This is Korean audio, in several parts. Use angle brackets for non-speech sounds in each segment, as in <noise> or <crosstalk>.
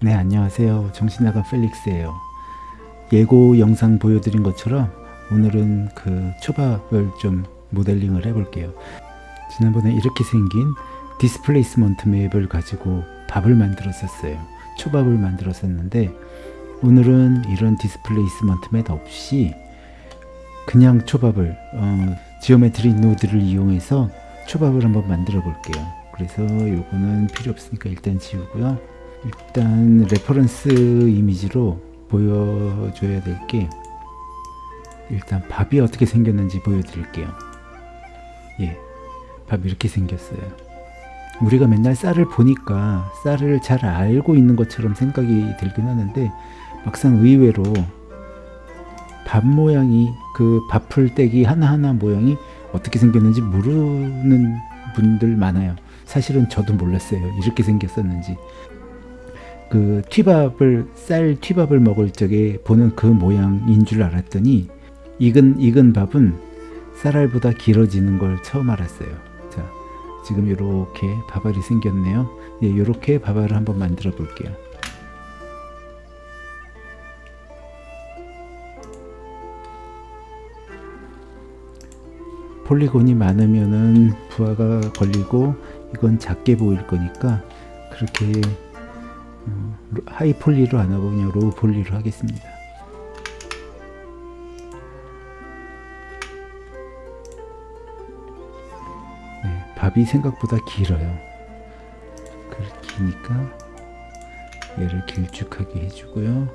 네 안녕하세요. 정신나간 펠릭스예요. 예고 영상 보여드린 것처럼 오늘은 그 초밥을 좀 모델링을 해볼게요. 지난번에 이렇게 생긴 displacement map을 가지고 밥을 만들었었어요. 초밥을 만들었었는데 오늘은 이런 displacement map 없이 그냥 초밥을 어, geometry node를 이용해서 초밥을 한번 만들어 볼게요. 그래서 요거는 필요 없으니까 일단 지우고요 일단 reference 이미지로 보여줘야 될 게 일단 밥이 어떻게 생겼는지 보여드릴게요. 예, 밥 이렇게 생겼어요. 우리가 맨날 쌀을 보니까 쌀을 잘 알고 있는 것처럼 생각이 들긴 하는데 막상 의외로 밥 모양이 그 밥풀떼기 하나하나 모양이 어떻게 생겼는지 모르는 분들 많아요. 사실은 저도 몰랐어요. 이렇게 생겼었는지 그 튀밥을 쌀 튀밥을 먹을 적에 보는 그 모양인 줄 알았더니 익은 익은 밥은 쌀알보다 길어지는 걸 처음 알았어요. 자, 지금 이렇게 밥알이 생겼네요. 예, 이렇게 밥알을 한번 만들어 볼게요. polygon이 많으면은 부하가 걸리고 이건 작게 보일 거니까 그렇게 어, high poly로 안 하고 그냥 low poly로 하겠습니다. 네, 밥이 생각보다 길어요. 기니까 얘를 길쭉하게 해주고요.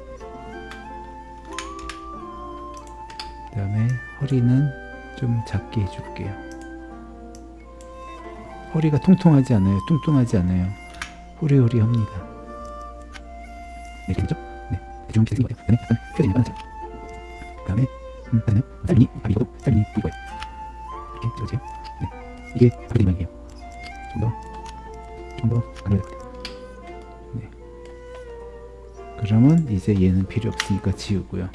그 다음에 허리는 좀 작게 해줄게요. 허리가 통통하지 않아요. 뚱뚱하지 않아요. 호리호리합니다. 네, 되겠죠? 네, 대충 비슷한 거예요. 그 다음에 약간 표현이 약간 그 다음에 음, 그다음에 쌀이 밥이 익어도 쌀이 보일 거예요. 이렇게 찍어주세요. 네, 이게 밥이 모양이에요. 좀 더, 좀더 가늘어야 될것 같아요. 네. 그러면 이제 얘는 필요 없으니까 지우고요.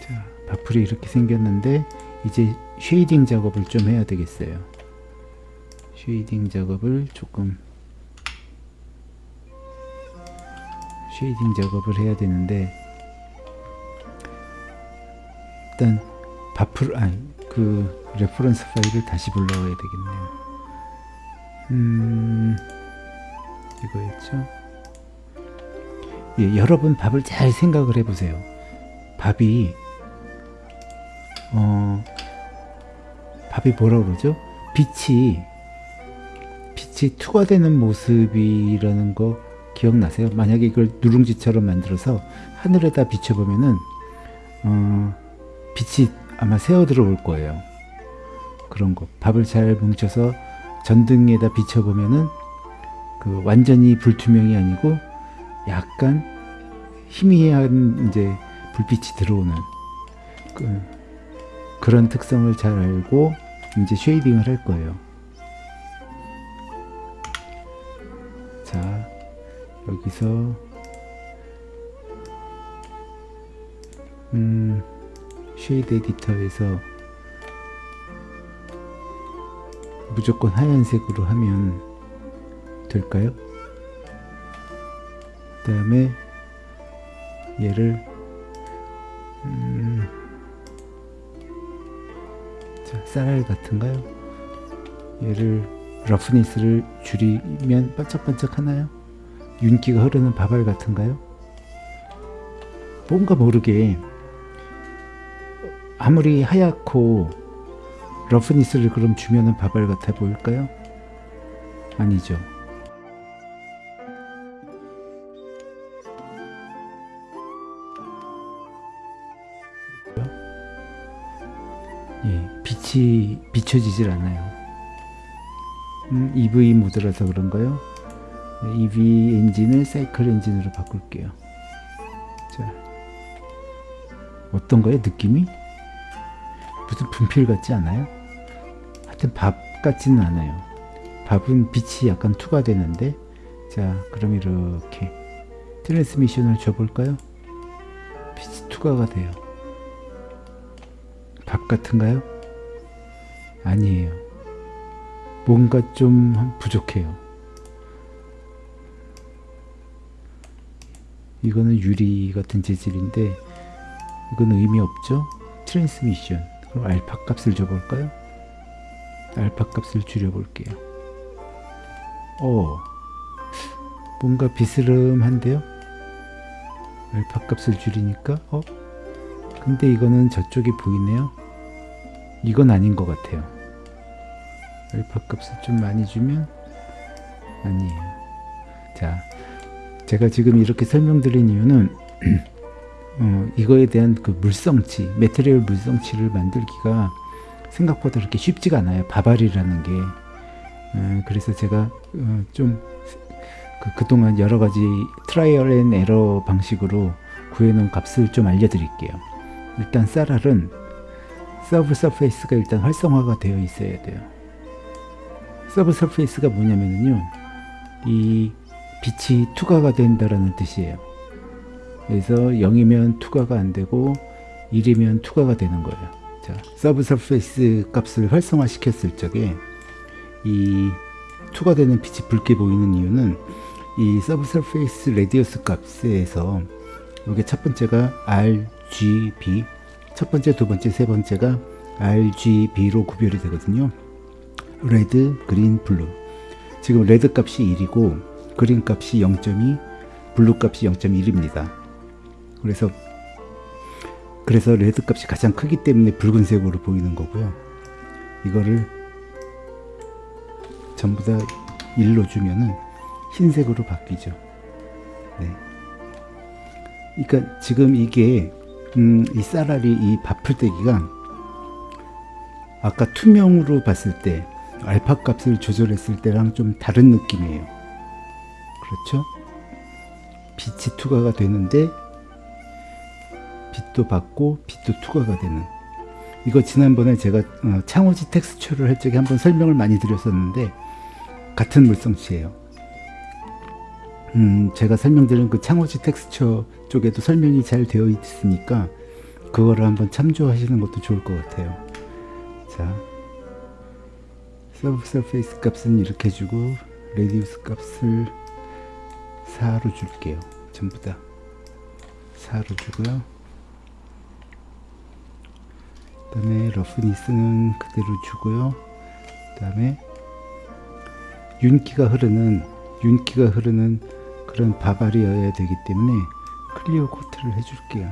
자, 밥풀이 이렇게 생겼는데 이제 shading 작업을 좀 해야 되겠어요. shading 작업을 조금 shading 작업을 해야 되는데 일단 밥풀 아니 그 reference 파일을 다시 불러와야 되겠네요. 음 이거였죠. 예, 여러분 밥을 잘 생각을 해보세요. 밥이 어 밥이 뭐라 그러죠? 빛이 빛이 투과되는 모습이라는 거 기억나세요? 만약에 이걸 누룽지처럼 만들어서 하늘에다 비춰보면은 어, 빛이 아마 새어 들어올 거예요. 그런 거 밥을 잘 뭉쳐서 전등에다 비춰보면은 그 완전히 불투명이 아니고 약간 희미한 이제 불빛이 들어오는 그, 그런 특성을 잘 알고 이제 쉐이딩을 할 거예요. 여기서 음, 쉐이드 에디터에서 무조건 하얀색으로 하면 될까요? 그 다음에 얘를 음, 자, 쌀알 같은가요? 얘를 러프니스를 줄이면 반짝반짝 하나요? 윤기가 흐르는 밥알 같은가요? 뭔가 모르게 아무리 하얗고 러프니스를 그럼 주면은 밥알 같아 보일까요? 아니죠. 예, 빛이 비춰지질 않아요. 음, Eevee 모드라서 그런가요? Eevee 엔진을 사이클 엔진으로 바꿀게요. 자, 어떤가요? 느낌이? 무슨 분필 같지 않아요? 하여튼 밥 같지는 않아요. 밥은 빛이 약간 투과되는데 자 그럼 이렇게 transmission을 줘볼까요? 빛이 투과가 돼요. 밥 같은가요? 아니에요. 뭔가 좀 부족해요. 이거는 유리 같은 재질인데 이건 의미 없죠? 트랜스미션 그럼 알파 값을 줘볼까요? 알파 값을 줄여볼게요. 어 뭔가 비스름한데요? 알파 값을 줄이니까 어? 근데 이거는 저쪽이 보이네요. 이건 아닌 것 같아요. 알파 값을 좀 많이 주면 아니에요. 자, 제가 지금 이렇게 설명드린 이유는 <clears throat> 어, 이거에 대한 그 물성치, 메테리얼 물성치를 만들기가 생각보다 그렇게 쉽지가 않아요. 바발이라는 게. 어, 그래서 제가 어, 좀 그, 그동안 여러 가지 trial and error 방식으로 구해놓은 값을 좀 알려드릴게요. 일단 쌀알은 subsurface가 일단 활성화가 되어 있어야 돼요. subsurface가 뭐냐면요. 이 빛이 투과가 된다라는 뜻이에요. 그래서 0이면 투과가 안 되고 1이면 투과가 되는 거예요. 자, subsurface 값을 활성화 시켰을 적에 이 투과되는 빛이 붉게 보이는 이유는 이 subsurface radius 값에서 이게 첫 번째가 RGB 첫 번째, 두 번째, 세 번째가 RGB로 구별이 되거든요. red, green, blue. 지금 red 값이 1이고 green 값이 0.2, blue 값이 0.1입니다. 그래서 그래서 레드 값이 가장 크기 때문에 붉은색으로 보이는 거고요. 이거를 전부 다 1로 주면은 흰색으로 바뀌죠. 네. 그러니까 지금 이게 음, 이 쌀알이 이 바풀떼기가 아까 투명으로 봤을 때 알파 값을 조절했을 때랑 좀 다른 느낌이에요. 그렇죠? 빛이 투과가 되는데 빛도 받고 빛도 투과가 되는 이거 지난번에 제가 어, 창호지 텍스처를 할 적에 한번 설명을 많이 드렸었는데 같은 물성치예요. 음, 제가 설명드린 그 창호지 텍스처 쪽에도 설명이 잘 되어 있으니까 그거를 한번 참조하시는 것도 좋을 것 같아요. 자, subsurface 값은 이렇게 주고 radius 값을 4로 줄게요. 전부 다 4로 주고요. 그 다음에 roughness는 그대로 주고요. 그 다음에 윤기가 흐르는 윤기가 흐르는 그런 밥알이어야 되기 때문에 clearcoat를 해줄게요.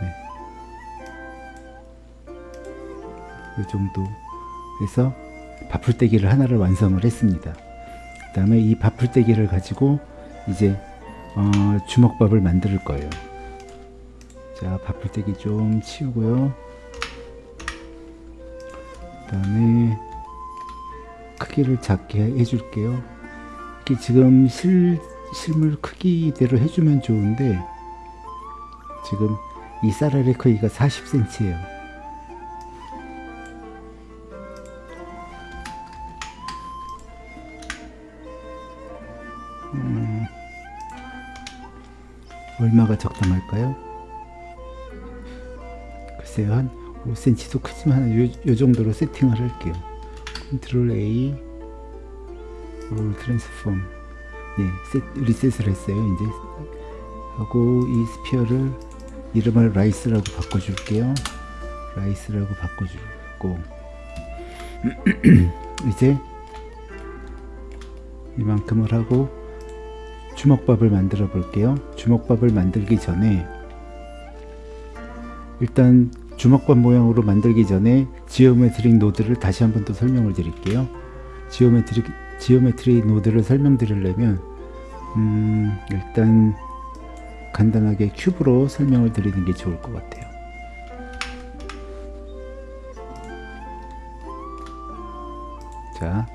네. 이 정도 해서 바풀떼기를 하나를 완성을 했습니다. 그 다음에 이 바풀떼기를 가지고 이제 어, 주먹밥을 만들 거예요. 자, 바풀떼기 좀 치우고요. 그 다음에 크기를 작게 해줄게요. 이게 지금 실, 실물 크기대로 해주면 좋은데 지금 이 쌀알의 크기가 40cm예요. 얼마가 적당할까요? 글쎄요 한 5cm도 크지만 요, 요 정도로 세팅을 할게요. 컨트롤 A 롤 트랜스폼 예, set, reset을 했어요 이제. 하고 이 sphere를 이름을 rice라고 바꿔줄게요. rice라고 바꿔주고 <clears throat> 이제 이만큼을 하고 주먹밥을 만들어 볼게요. 주먹밥을 만들기 전에 일단 주먹밥 모양으로 만들기 전에 geometric node를 다시 한번더 설명을 드릴게요. geometric geometry node를 설명드리려면 음, 일단 간단하게 cube로 설명을 드리는 게 좋을 것 같아요. 자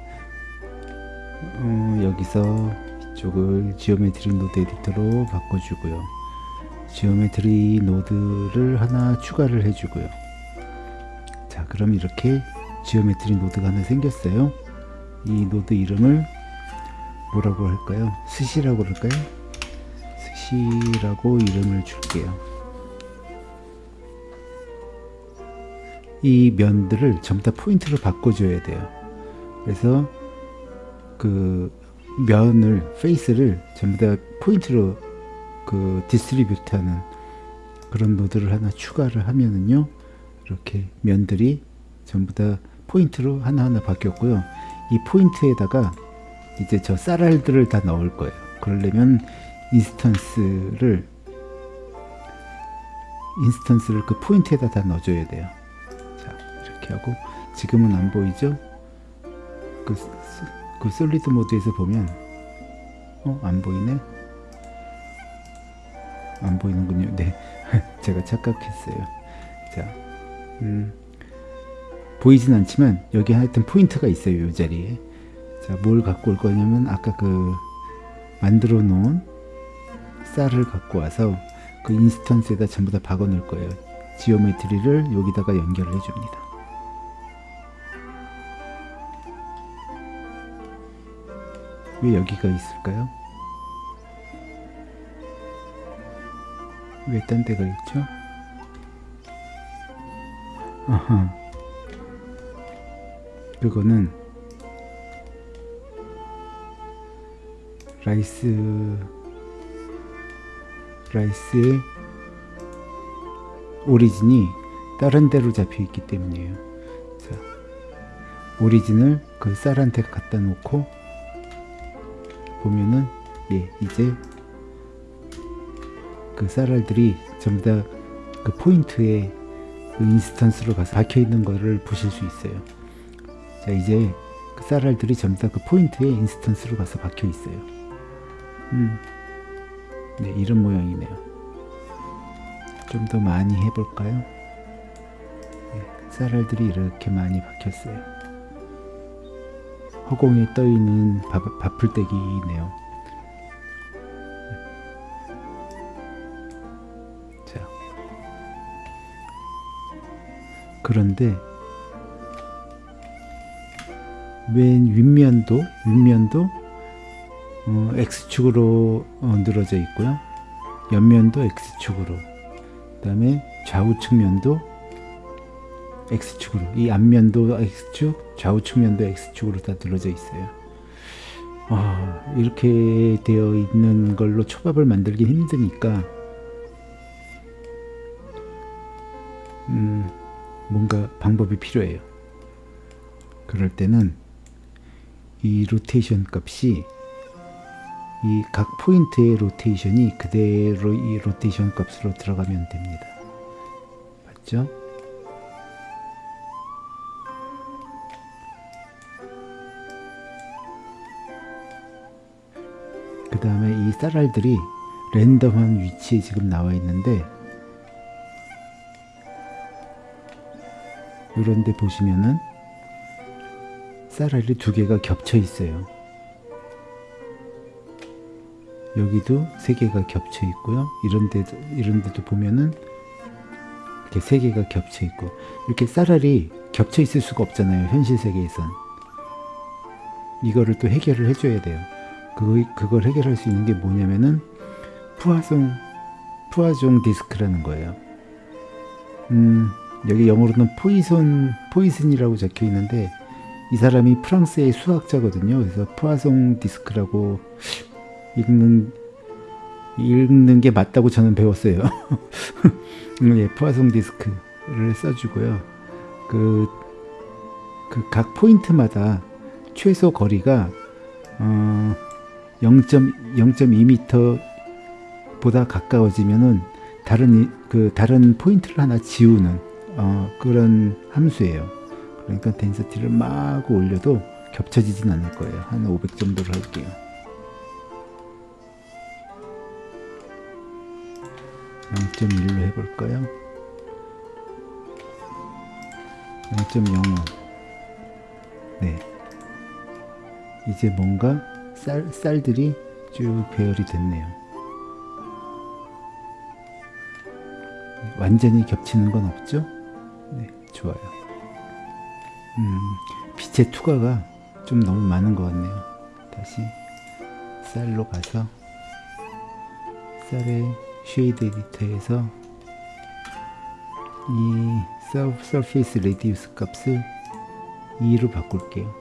어, 여기서 이 쪽을 geometry node editor로 바꿔주고요. geometry node를 하나 추가를 해주고요. 자 그럼 이렇게 geometry node가 하나 생겼어요. 이 노드 이름을 뭐라고 할까요? 스시라고 그럴까요? 스시라고 이름을 줄게요. 이 면들을 전부 다 포인트로 바꿔줘야 돼요. 그래서 그 면을 face를 전부 다 포인트로 그 distribute하는 그런 노드를 하나 추가를 하면은요 이렇게 면들이 전부 다 포인트로 하나하나 바뀌었고요. 이 포인트에다가 이제 저 쌀알들을 다 넣을 거예요. 그러려면 instance를 instance를 그 포인트에다 다 넣어줘야 돼요. 자 이렇게 하고 지금은 안 보이죠? 그, 그 solid 모드에서 보면 어? 안 보이네? 안 보이는군요. 네. <laughs> 제가 착각했어요. 자 음, 보이진 않지만 여기 하여튼 포인트가 있어요 이 자리에. 자 뭘 갖고 올 거냐면 아까 그 만들어 놓은 쌀을 갖고 와서 그 instance에다 전부 다 박아 놓을 거예요. geometry를 여기다가 연결을 해줍니다 왜 여기가 있을까요? 왜 딴 데가 있죠? 아하. 그거는 rice rice의 origin이 다른 데로 잡혀 있기 때문이에요. 자, origin을 그 쌀한테 갖다 놓고 보면은 예 이제 그 쌀알들이 전부 다 그 포인트에 그 instance로 가서 박혀 있는 거를 보실 수 있어요. 자 이제 그 쌀알들이 전부 다 그 포인트에 instance로 가서 박혀 있어요. 음, 네 이런 모양이네요. 좀 더 많이 해볼까요? 네, 쌀알들이 이렇게 많이 박혔어요. 허공에 떠 있는 바풀떼기네요. 자, 그런데 맨 윗면도 윗면도 어, x축으로 어, 늘어져 있고요. 옆면도 x축으로. 그 다음에 좌우측 면도 x축으로. 이 앞면도 x축, 좌우측 면도 x축으로 다 늘어져 있어요. 아, 이렇게 되어 있는 걸로 초밥을 만들기 힘드니까 음, 뭔가 방법이 필요해요. 그럴 때는 이 로테이션 값이 이 각 포인트의 로테이션이 그대로 이 로테이션 값으로 들어가면 됩니다. 맞죠? 그 다음에 이 쌀알들이 랜덤한 위치에 지금 나와 있는데 이런데 보시면은 쌀알이 두 개가 겹쳐 있어요. 여기도 세 개가 겹쳐 있고요. 이런 데도 이런 데도 보면은 이렇게 세 개가 겹쳐 있고 이렇게 쌀알이 겹쳐 있을 수가 없잖아요. 현실 세계에선 이거를 또 해결을 해줘야 돼요. 그 그걸 해결할 수 있는 게 뭐냐면은 푸아송 푸아종 디스크라는 거예요. 음 여기 영어로는 포이손 포이슨이라고 적혀 있는데 이 사람이 프랑스의 수학자거든요. 그래서 푸아송 디스크라고 읽는 읽는 게 맞다고 저는 배웠어요. <laughs> 예, 푸아송 디스크를 써주고요. 그 그 각 포인트마다 최소 거리가 어, 0.0.2m 보다 가까워지면은 다른 그 다른 포인트를 하나 지우는 어, 그런 함수예요. 그러니까 덴서티를 막 올려도 겹쳐지진 않을 거예요. 한 500 정도로 할게요. 0.1로 해볼까요? 0.05 네. 이제 뭔가 쌀, 쌀들이 쭉 배열이 됐네요. 완전히 겹치는 건 없죠? 네, 좋아요. 음, 빛의 투과가 좀 너무 많은 것 같네요. 다시 쌀로 가서 쌀의 shade editor에서 이 surface radius 값을 2로 바꿀게요.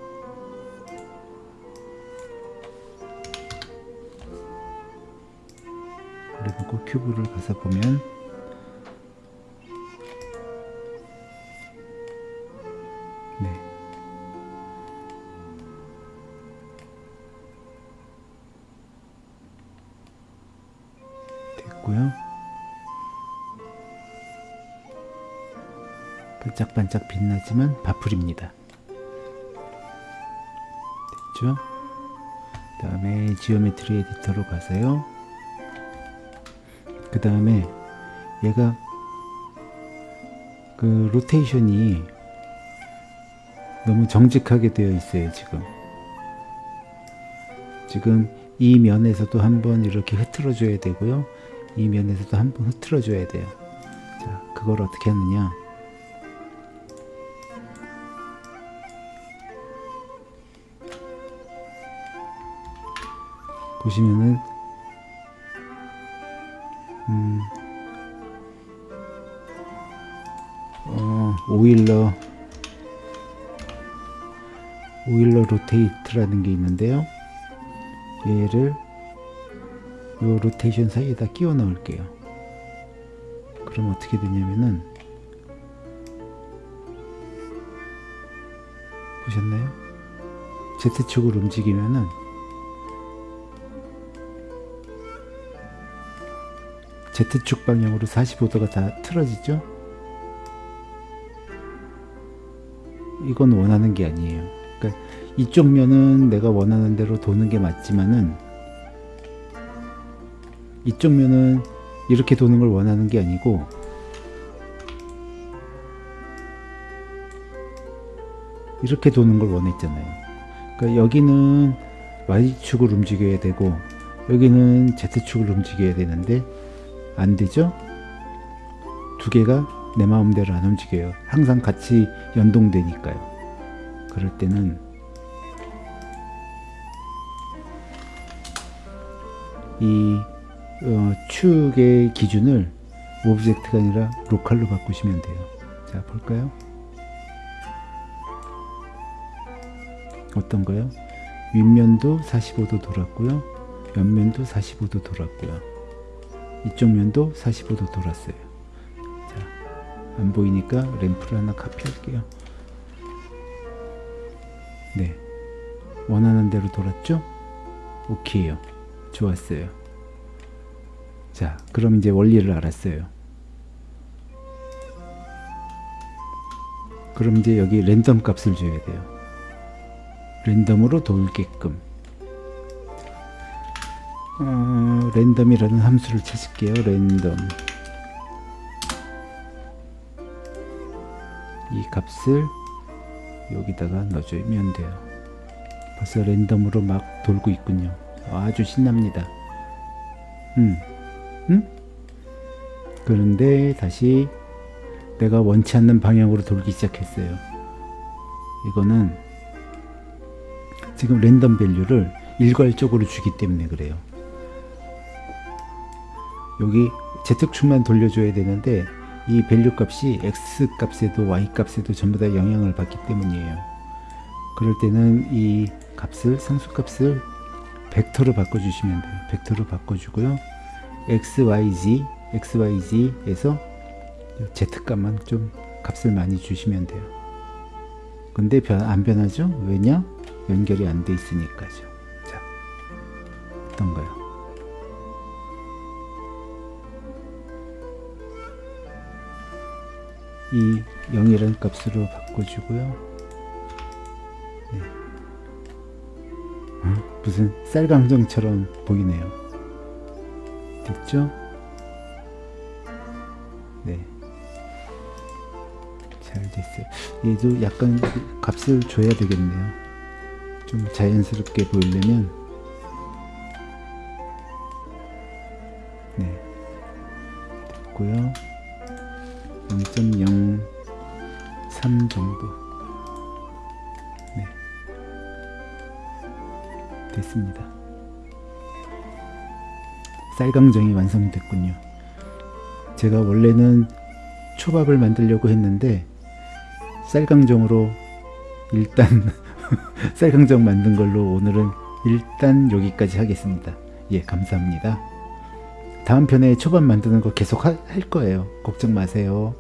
그래놓고 큐브를 가서 보면 네. 됐고요. 반짝반짝 빛나지만 밥풀입니다. 됐죠? 그 다음에 geometry editor로 가서요. 그 다음에 얘가 그 로테이션이 너무 정직하게 되어 있어요 지금. 지금 이 면에서도 한번 이렇게 흐트러 줘야 되고요. 이 면에서도 한번 흐트러 줘야 돼요. 자 그걸 어떻게 하느냐. 보시면은 음, 어, Euler Euler Rotate라는 게 있는데요. 얘를 요 로테이션 사이에다 끼워 넣을게요. 그럼 어떻게 되냐면은 보셨나요? Z축으로 움직이면은 Z축 방향으로 45도가 다 틀어지죠? 이건 원하는 게 아니에요. 그러니까 이쪽 면은 내가 원하는 대로 도는 게 맞지만은 이쪽 면은 이렇게 도는 걸 원하는 게 아니고 이렇게 도는 걸 원했잖아요. 그러니까 여기는 Y축을 움직여야 되고 여기는 Z축을 움직여야 되는데 안 되죠? 두 개가 내 마음대로 안 움직여요. 항상 같이 연동되니까요. 그럴 때는 이 어, 축의 기준을 object가 아니라 local로 바꾸시면 돼요. 자, 볼까요? 어떤 거요? 윗면도 45도 돌았고요. 옆면도 45도 돌았고요. 이쪽 면도 45도 돌았어요. 자, 안 보이니까 램프를 하나 카피할게요. 네. 원하는 대로 돌았죠? 오케이요. 좋았어요. 자, 그럼 이제 원리를 알았어요. 그럼 이제 여기 랜덤 값을 줘야 돼요. 랜덤으로 돌게끔. 어, 랜덤이라는 함수를 찾을게요. 랜덤. 이 값을 여기다가 넣어주면 돼요. 벌써 랜덤으로 막 돌고 있군요. 아주 신납니다. 음, 음? 그런데 다시 내가 원치 않는 방향으로 돌기 시작했어요. 이거는 지금 random value를 일괄적으로 주기 때문에 그래요. 여기 Z축만 돌려줘야 되는데 이 value 값이 X 값에도 Y 값에도 전부 다 영향을 받기 때문이에요. 그럴 때는 이 값을 상수 값을 벡터로 바꿔주시면 돼요. 벡터로 바꿔주고요. X, Y, Z, X, Y, Z에서 Z 값만 좀 값을 많이 주시면 돼요. 근데 변, 안 변하죠? 왜냐? 연결이 안 돼 있으니까죠. 자, 어떤가요? 이 0이라는 값으로 바꿔주고요. 네. 어? 무슨 쌀강정처럼 보이네요. 됐죠? 네. 잘 됐어요. 얘도 약간 값을 줘야 되겠네요. 좀 자연스럽게 보이려면 네. 됐고요. 0.03 정도. 네. 됐습니다. 쌀강정이 완성됐군요. 제가 원래는 초밥을 만들려고 했는데 쌀강정으로 일단 <laughs> 쌀강정 만든 걸로 오늘은 일단 여기까지 하겠습니다. 예 감사합니다. 다음 편에 초밥 만드는 거 계속 하- 할 거예요. 걱정 마세요.